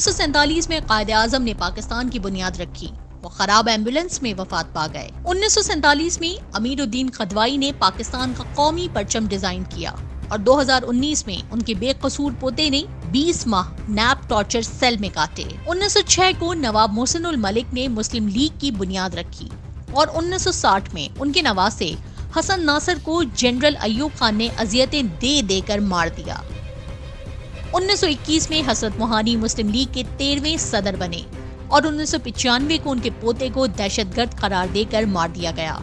انیس سو سینتالیس میں قائد اعظم نے پاکستان کی بنیاد رکھی۔ وہ خراب ایمبولنس میں وفات پا گئے۔ انیس سو سینتالیس میں امیر الدین خدوائی نے پاکستان کا قومی پرچم ڈیزائن کیا اور دو ہزار انیس میں ان کے بے قصور پوتے نے بیس ماہ نیپ ٹارچر سیل میں کاٹے۔ انیس سو چھ کو نواب محسن الملک نے مسلم لیگ کی بنیاد رکھی اور انیس سو ساٹھ میں ان کے نواسے حسن ناصر کو جنرل ایوب خان نے اذیتیں دے دے کر مار دیا۔ انیس سو اکیس میں حسرت موہانی مسلم لیگ کے تیرویں صدر بنے اور انیس سو پچانوے کو ان کے پوتے کو دہشت گرد قرار دے کر مار دیا گیا۔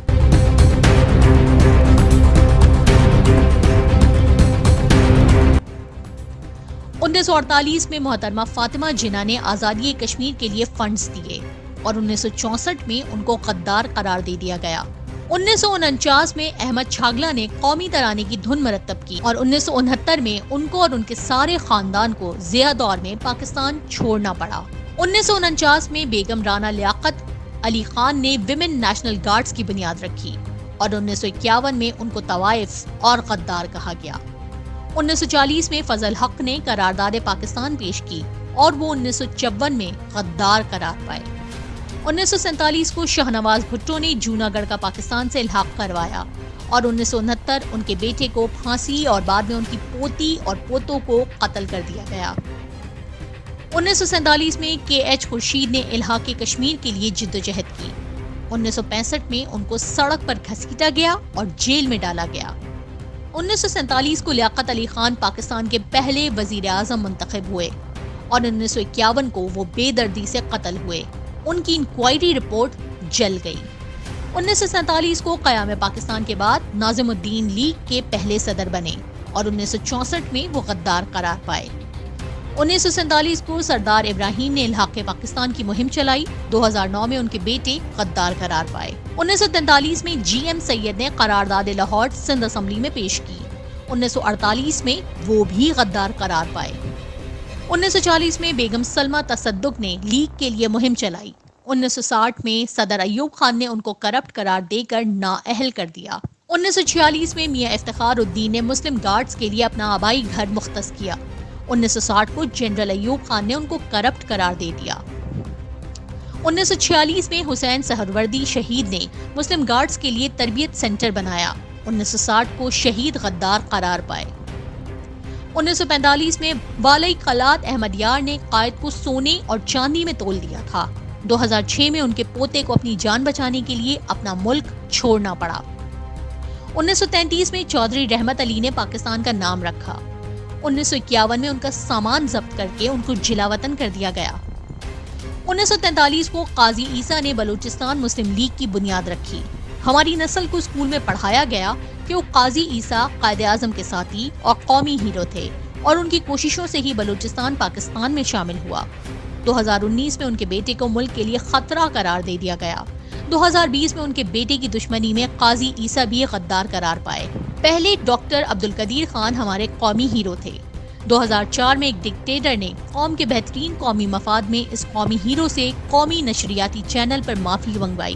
انیس سو اڑتالیس میں محترمہ فاطمہ جنہ نے آزادی کشمیر کے لیے فنڈز دیے اور انیس سو چونسٹھ میں ان کو قدار قرار دے دیا گیا۔ انیس سو انچاس میں احمد چھاگلا نے قومی ترانے کی دھن مرتب کی اور انیس سو انہتر میں ان کو اور ان کے سارے خاندان کو زیادہ دور میں پاکستان چھوڑنا پڑا۔ انیس سو انچاس میں بیگم رانا لیاقت علی خان نے ویمن نیشنل گارڈز کی بنیاد رکھی اور انیس سو اکیاون میں ان کو طوائف اور غدار کہا گیا۔ انیس سو چالیس میں فضل حق نے قرارداد پاکستان پیش کی اور وہ انیس سو چون میں غدار قرار پائے۔ انیس سو سینتالیس کو شاہ نواز بھٹو نے جونا گڑھ کا پاکستان سے الحاق کروایا اور انیس سو انہتر ان کے بیٹے کو پھانسی اور بعد میں ان کی پوتی اور پوتوں کو قتل کر دیا گیا۔ انیس سو سینتالیس میں کے ایچ خورشید نے الحاق کشمیر کے لیے جد و جہد کی۔ انیس سو پینسٹھ میں ان کو سڑک پر گھسیٹا گیا اور جیل میں ڈالا گیا۔ انیس سو سینتالیس کو لیاقت علی خان پاکستان کے پہلے وزیر اعظم منتخب ہوئے اور انیس سو اکیاون کو وہ بے دردی سے قتل ہوئے۔ ان کی انکوائری رپورٹ جل گئی۔ انیس سو سینتالیس کو قیام پاکستان کے بعد ناظم الدین لیگ کے پہلے صدر بنے اور انیس سو چونسٹھ میں وہ غدار قرار پائے۔ انیس سو سینتالیس کو سردار ابراہیم نے الحاق پاکستان کی مہم چلائی۔ دو ہزار نو میں ان کے بیٹے غدار قرار پائے۔ انیس سو تینتالیس میں جی ایم سید نے قرارداد لاہور سندھ اسمبلی میں پیش کی۔ انیس سو اڑتالیس میں وہ بھی غدار قرار پائے۔ انیس سو چالیس میں بیگم سلمہ تصدق نے لیگ کے لیے مہم چلائی۔ انیس سو ساٹھ میں صدر ایوب خان نے ان کو کرپٹ قرار دے کر نااہل کر دیا۔ انیس سو چھیالیس میں میاں افتخار الدین نے مسلم گارڈز کے لیے اپنا آبائی گھر مختص کیا۔ انیس سو ساٹھ کو جنرل ایوب خان نے ان کو کرپٹ قرار دے دیا۔ انیس سو چھیالیس میں حسین سہروردی شہید نے مسلم گارڈز کے لیے تربیت سینٹر بنایا۔ انیس سو ساٹھ کو شہید غدار قرار پائے۔ انیس سو پینتالیس میں بالائی قلات احمد یار نے قائد کو سونے اور چاندی میں تول دیا تھا۔ دو ہزار چھ میں ان کے پوتے کو اپنی جان بچانے کے لیے اپنا ملک چھوڑنا پڑا۔ انیس سو تینتیس میں چودھری رحمت علی نے پاکستان کا نام رکھا۔ انیس سو اکیاون میں ان کا سامان ضبط کر کے ان کو جلا وطن کر دیا گیا۔ انیس سو تینتالیس کو قاضی عیسیٰ نے بلوچستان مسلم لیگ کی بنیاد رکھی۔ ہماری نسل کو اسکول میں پڑھایا گیا کہ وہ قاضی عیسیٰ قائد اعظم کے ساتھی اور قومی ہیرو تھے اور ان کی کوششوں سے ہی بلوچستان پاکستان میں شامل ہوا۔ دو ہزار انیس میں ان کے بیٹے کو ملک کے لیے خطرہ قرار دے دیا گیا۔ دو ہزار بیس میں ان کے بیٹے کی دشمنی میں قاضی عیسیٰ بھی غدار قرار پائے۔ پہلے ڈاکٹر عبد القدیر خان ہمارے قومی ہیرو تھے۔ دو ہزار چار میں ایک ڈکٹیٹر نے قوم کے بہترین قومی مفاد میں اس قومی ہیرو سے قومی نشریاتی چینل پر معافی منگوائی۔